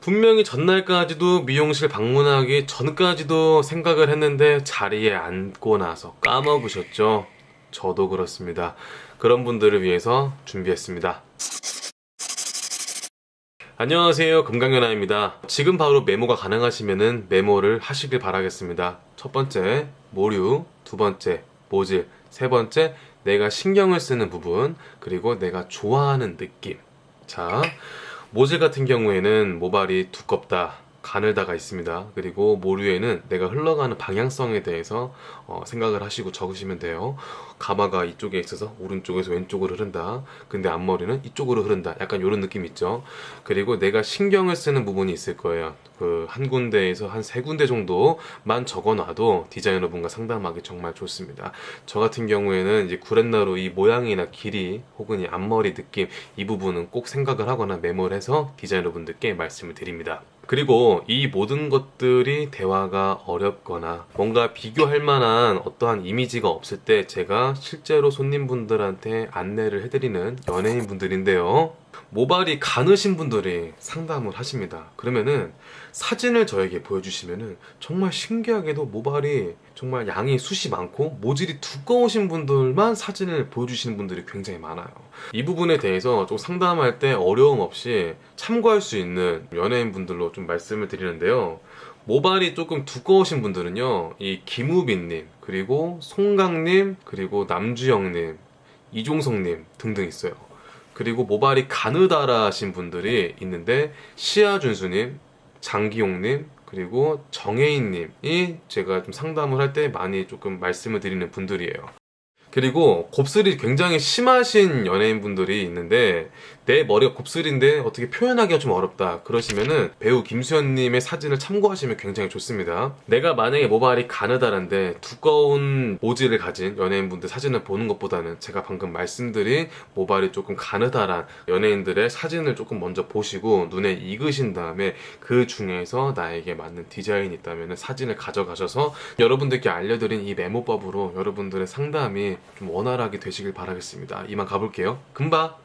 분명히 전날까지도 미용실 방문하기 전까지도 생각을 했는데 자리에 앉고 나서 까먹으셨죠? 저도 그렇습니다. 그런 분들을 위해서 준비했습니다. 안녕하세요. 금강연아입니다. 지금 바로 메모가 가능하시면 메모를 하시길 바라겠습니다. 첫 번째 모류. 두 번째 모질. 세 번째 내가 신경을 쓰는 부분. 그리고 내가 좋아하는 느낌. 자 모질 같은 경우에는 모발이 두껍다 가늘다가 있습니다. 그리고 모류에는 내가 흘러가는 방향성에 대해서 어, 생각을 하시고 적으시면 돼요. 가마가 이쪽에 있어서 오른쪽에서 왼쪽으로 흐른다. 근데 앞머리는 이쪽으로 흐른다. 약간 이런 느낌 있죠? 그리고 내가 신경을 쓰는 부분이 있을 거예요. 그 한 군데에서 한 세 군데 정도만 적어놔도 디자이너분과 상담하기 정말 좋습니다. 저 같은 경우에는 이제 구렛나루 이 모양이나 길이 혹은 이 앞머리 느낌 이 부분은 꼭 생각을 하거나 메모를 해서 디자이너분들께 말씀을 드립니다 그리고 이 모든 것들이 대화가 어렵거나 뭔가 비교할 만한 어떠한 이미지가 없을 때 제가 실제로 손님분들한테 안내를 해드리는 연예인분들인데요. 모발이 가느신 분들이 상담을 하십니다. 그러면은 사진을 저에게 보여주시면은 정말 신기하게도 모발이 정말 양이 숱이 많고 모질이 두꺼우신 분들만 사진을 보여주시는 분들이 굉장히 많아요. 이 부분에 대해서 좀 상담할 때 어려움 없이 참고할 수 있는 연예인 분들로 좀 말씀을 드리는데요. 모발이 조금 두꺼우신 분들은요, 이 김우빈님, 그리고 송강님, 그리고 남주영님, 이종석님 등등 있어요. 그리고 모발이 가느다라신 분들이 있는데 시아준수님, 장기용님, 그리고 정혜인님이 제가 좀 상담을 할 때 많이 조금 말씀을 드리는 분들이에요. 그리고 곱슬이 굉장히 심하신 연예인분들이 있는데 내 머리가 곱슬인데 어떻게 표현하기가 좀 어렵다. 그러시면은 배우 김수현님의 사진을 참고하시면 굉장히 좋습니다. 내가 만약에 모발이 가느다란데 두꺼운 모질을 가진 연예인분들 사진을 보는 것보다는 제가 방금 말씀드린 모발이 조금 가느다란 연예인들의 사진을 조금 먼저 보시고 눈에 익으신 다음에 그 중에서 나에게 맞는 디자인이 있다면 사진을 가져가셔서 여러분들께 알려드린 이 메모법으로 여러분들의 상담이 좀 원활하게 되시길 바라겠습니다. 이만 가볼게요. 금방